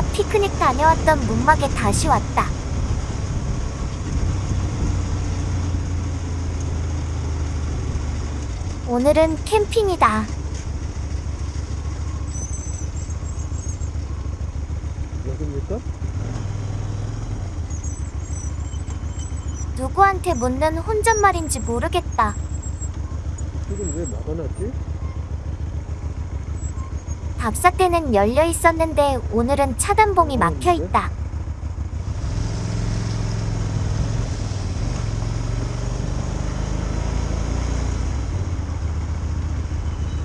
혼자 피크닉 다녀왔던 문막에 다시 왔다. 오늘은 캠핑이다. 여기입니까? 누구한테 묻는 혼잣말인지 모르겠다. 지금 왜 막아놨지? 답사대는 열려 있었는데 오늘은 차단봉이 막혀 있다.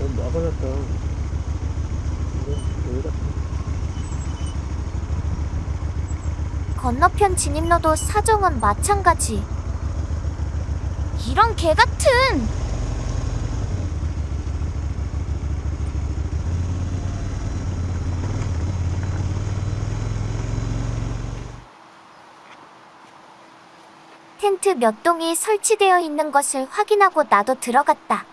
어, 막아놨다. 건너편 진입로도 사정은 마찬가지. 이런 개 같은! 텐트 몇 동이 설치되어 있는 것을 확인하고 나도 들어갔다.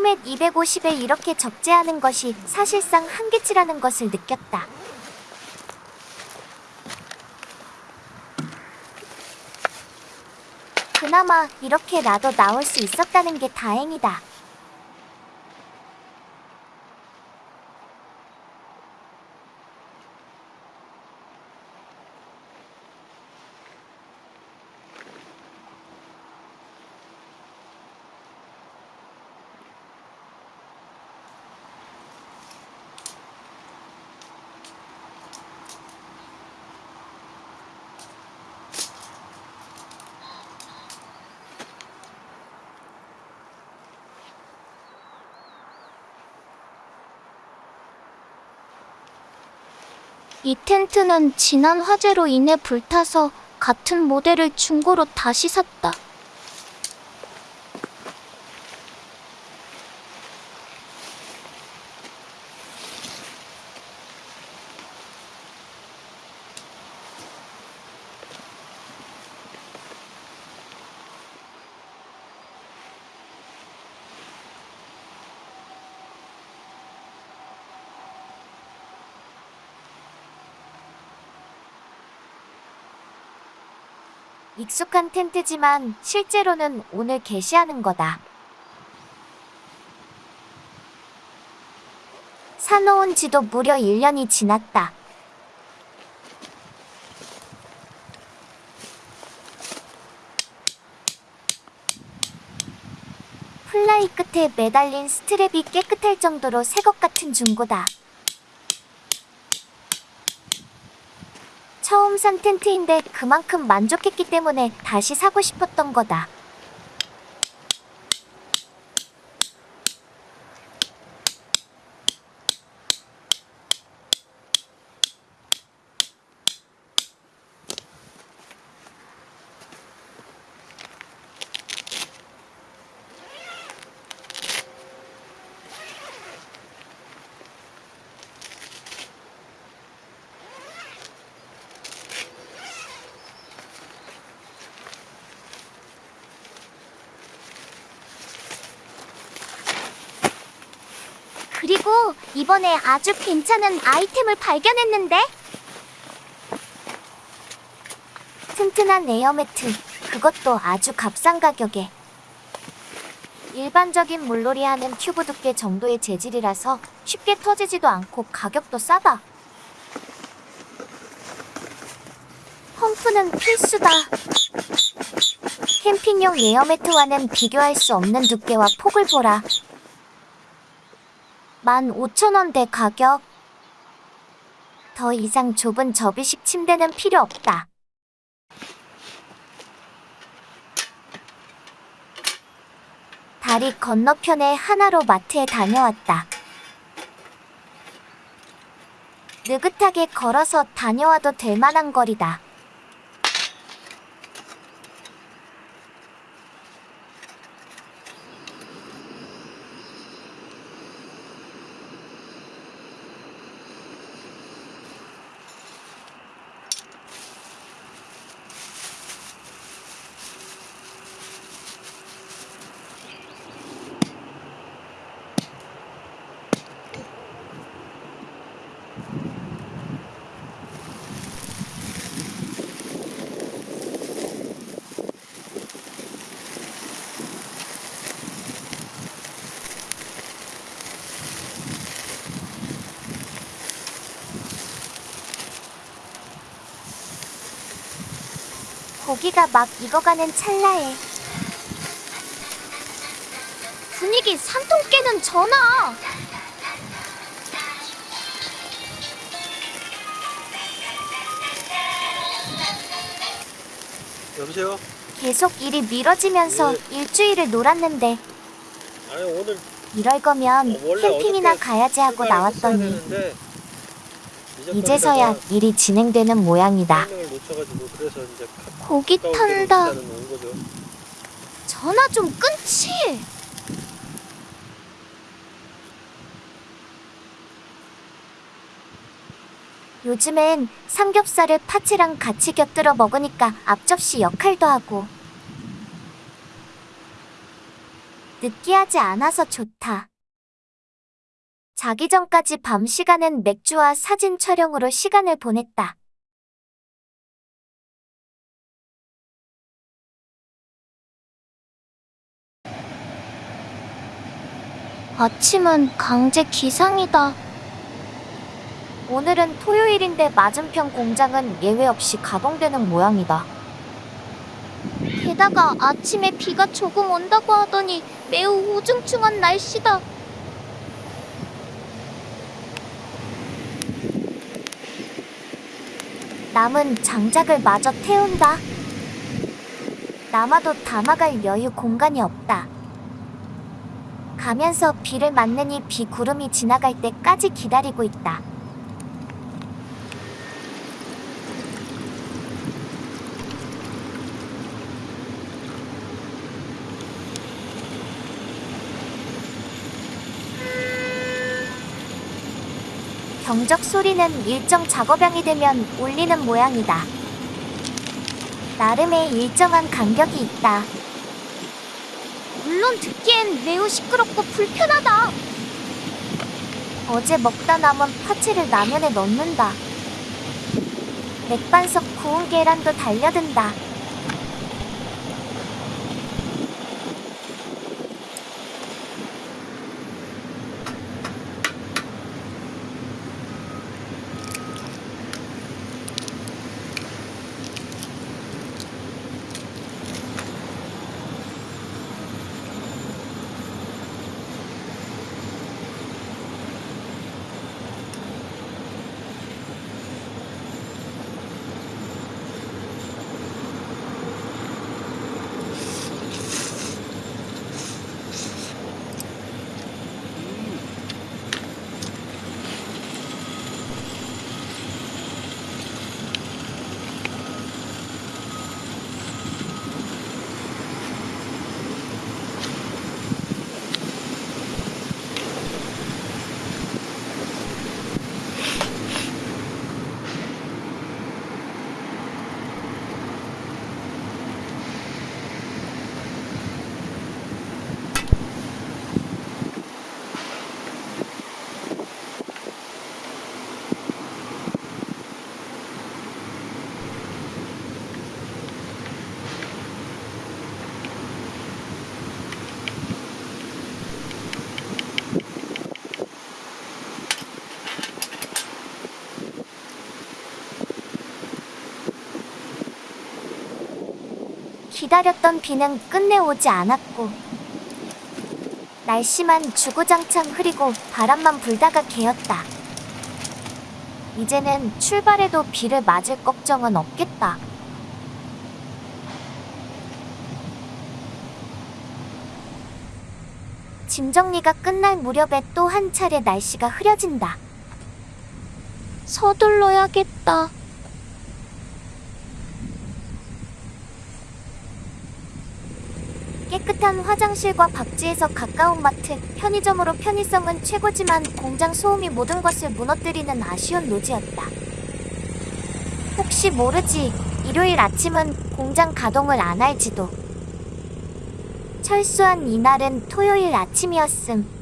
포맷 250에 이렇게 적재하는 것이 사실상 한계치라는 것을 느꼈다. 그나마 이렇게 나도 나올 수 있었다는 게 다행이다. 이 텐트는 지난 화재로 인해 불타서 같은 모델을 중고로 다시 샀다. 익숙한 텐트지만 실제로는 오늘 개시하는 거다. 사놓은 지도 무려 1년이 지났다. 플라이 끝에 매달린 스트랩이 깨끗할 정도로 새 것 같은 중고다. 처음 산 텐트인데 그만큼 만족했기 때문에 다시 사고 싶었던 거다. 그리고 이번에 아주 괜찮은 아이템을 발견했는데? 튼튼한 에어 매트, 그것도 아주 값싼 가격에. 일반적인 물놀이 하는 튜브 두께 정도의 재질이라서 쉽게 터지지도 않고 가격도 싸다. 펌프는 필수다. 캠핑용 에어 매트와는 비교할 수 없는 두께와 폭을 보라. 15,000원대 가격. 더 이상 좁은 접이식 침대는 필요 없다. 다리 건너편에 하나로 마트에 다녀왔다. 느긋하게 걸어서 다녀와도 될 만한 거리다. 고기가 막 익어가는 찰나에 분위기 산통 깨는 전화. 여보세요? 계속 일이 미뤄지면서 일주일을 놀았는데 아니 오늘 이럴 거면 어, 캠핑이나 가야지 하고 나왔더니 이제서야 일이 진행되는 모양이다. 놓쳐가지고 그래서 이제 고기 탄다. 전화 좀 끊지. 요즘엔 삼겹살을 파채랑 같이 곁들여 먹으니까 앞접시 역할도 하고 느끼하지 않아서 좋다. 자기 전까지 밤 시간은 맥주와 사진 촬영으로 시간을 보냈다. 아침은 강제 기상이다. 오늘은 토요일인데 맞은편 공장은 예외 없이 가동되는 모양이다. 게다가 아침에 비가 조금 온다고 하더니 매우 우중충한 날씨다. 남은 장작을 마저 태운다. 남아도 담아갈 여유 공간이 없다. 가면서 비를 맞느니 비 구름이 지나갈 때까지 기다리고 있다. 경적 소리는 일정 작업량이 되면 울리는 모양이다. 나름의 일정한 간격이 있다. 물론 듣기엔 매우 시끄럽고 불편하다. 어제 먹다 남은 파채를 라면에 넣는다. 맥반석 구운 계란도 달려든다. 기다렸던 비는 끝내 오지 않았고 날씨만 주구장창 흐리고 바람만 불다가 개었다. 이제는 출발해도 비를 맞을 걱정은 없겠다. 짐 정리가 끝날 무렵에 또 한 차례 날씨가 흐려진다. 서둘러야겠다. 깨끗한 화장실과 박지에서 가까운 마트, 편의점으로 편의성은 최고지만 공장 소음이 모든 것을 무너뜨리는 아쉬운 노지였다. 혹시 모르지, 일요일 아침은 공장 가동을 안 할지도. 철수한 이날은 토요일 아침이었음.